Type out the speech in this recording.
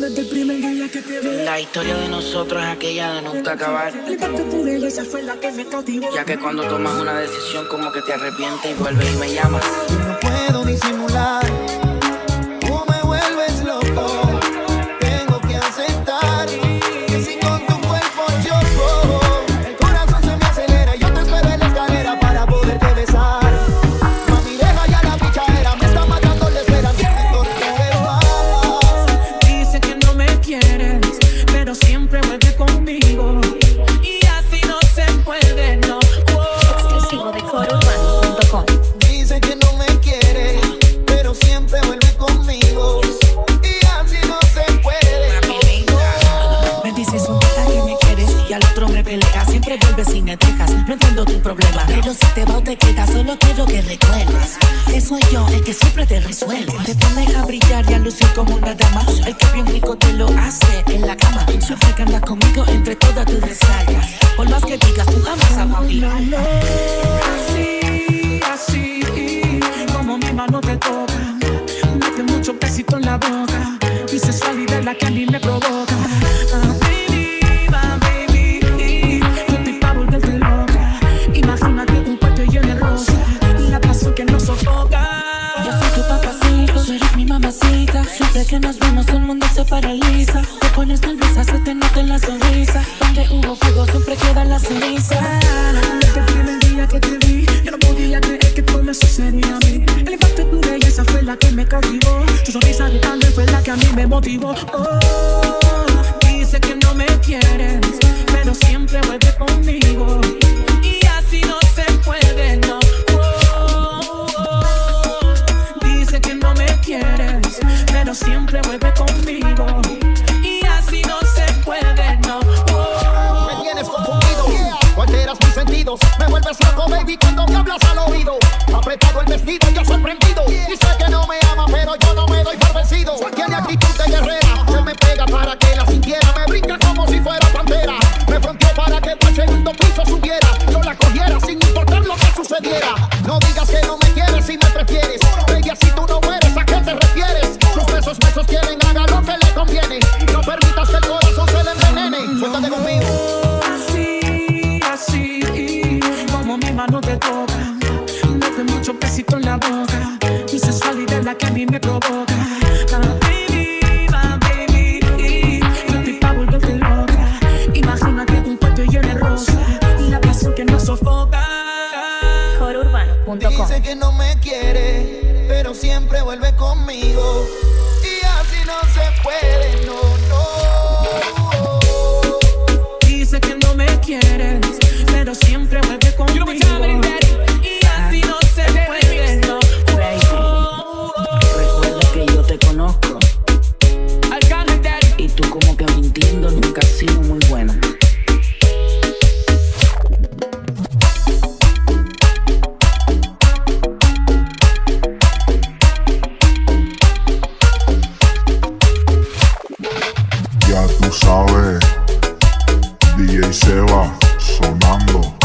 Desde el primer día que te vi La historia de nosotros es aquella de nunca acabar. De tu belleza fue la que me cautivó Ya que cuando tomas una decisión como que te arrepientes y vuelves y me llamas. Pero siempre vuelve conmigo Y así no se puede, no Oh. Exclusivo de corourbano.com. Dice que no me quiere, pero siempre vuelve conmigo. Y así no se puede. no. Me dices un día que me quieres y al otro me peleas. Siempre vuelves y me dejas. No entiendo tu problema. Pero si te va o te quedas, solo quiero que recuerdes que soy yo el que siempre te resuelve. Te pones a brillar y a lucir como una dama. El que bien rico te lo hace en la cama. Siempre que andas conmigo entre todas tus descargas. Por más que digas, tú amas a mí. Así, así, como mi mano te toca. Mete mucho besito en la boca. Mi sensualidad es la que a mí me provoca. Siempre que nos vemos el mundo se paraliza. Te pones nerviosa, se te nota en la sonrisa. Donde hubo fuego siempre queda la ceniza. Desde el primer día que te vi, yo no podía creer que todo me sucedía a mí. El impacto de tu belleza fue la que me cautivó. Tu sonrisa de tarde fue la que a mí me motivó. Oh, dice que no me quieres, pero siempre vuelve conmigo. Y así no se puede, no. Oh, Dice que no me quieres, siempre vuelve conmigo. Y así no se puede, no. Me tienes confundido, alteras mis sentidos, me vuelves loco, baby, cuando me hablas al oído. Apretado el vestido, yo sorprendido. Y sé que no me ama, pero yo no me doy por vencido. Tiene actitud de guerrera, se me pega para que la sintiera. Me brinca como si fuera pantera. Me fronteó para que por segundo piso subiera. Yo la cogiera sin importar lo que sucediera. No digas que no me Suéltate conmigo. Así, así, como mi mano te toca. Mete mucho besito en la boca. Mi sensualidad es la que a mí me provoca. Dice que no me quiere, pero siempre vuelve conmigo. Y así no se puede, no. Ya tú sabes, DJ Seba sonando.